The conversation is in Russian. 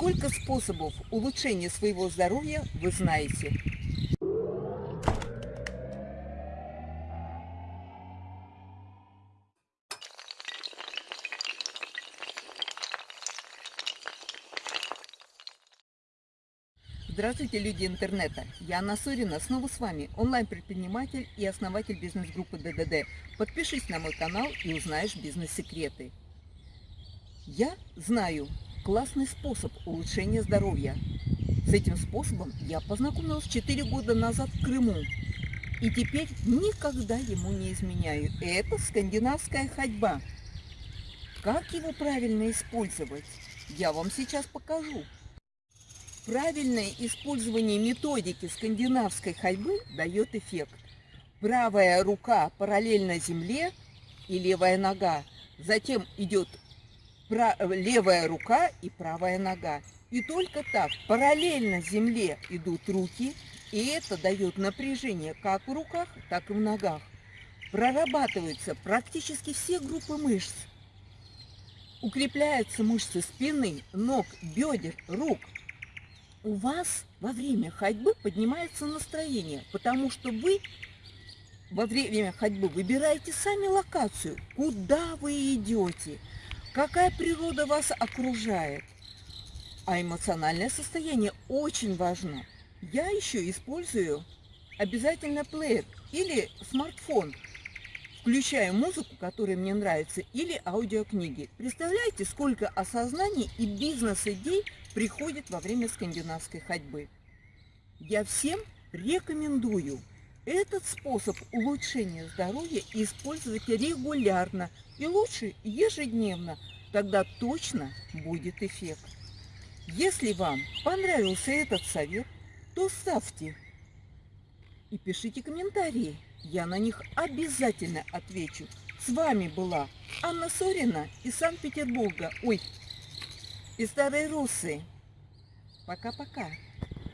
Сколько способов улучшения своего здоровья вы знаете? Здравствуйте, люди интернета! Я Анна Сорина, снова с вами, онлайн-предприниматель и основатель бизнес-группы ДДД. Подпишись на мой канал и узнаешь бизнес-секреты. Я знаю классный способ улучшения здоровья. С этим способом я познакомилась 4 года назад в Крыму. И теперь никогда ему не изменяю. Это скандинавская ходьба. Как его правильно использовать, я вам сейчас покажу. Правильное использование методики скандинавской ходьбы дает эффект. Правая рука параллельно земле и левая нога. Затем идет левая рука и правая нога. И только так параллельно земле идут руки, и это дает напряжение как в руках, так и в ногах. Прорабатываются практически все группы мышц. Укрепляются мышцы спины, ног, бедер, рук, у вас во время ходьбы поднимается настроение, потому что вы во время ходьбы выбираете сами локацию, куда вы идете, какая природа вас окружает. А эмоциональное состояние очень важно. Я еще использую обязательно плеер или смартфон. Включаю музыку, которая мне нравится, или аудиокниги. Представляете, сколько осознаний и бизнес-идей приходит во время скандинавской ходьбы. Я всем рекомендую этот способ улучшения здоровья использовать регулярно и лучше ежедневно, тогда точно будет эффект. Если вам понравился этот совет, то ставьте и пишите комментарии. Я на них обязательно отвечу. С вами была Анна Сорина из Санкт-Петербурга. Ой, и старые русы. Пока-пока.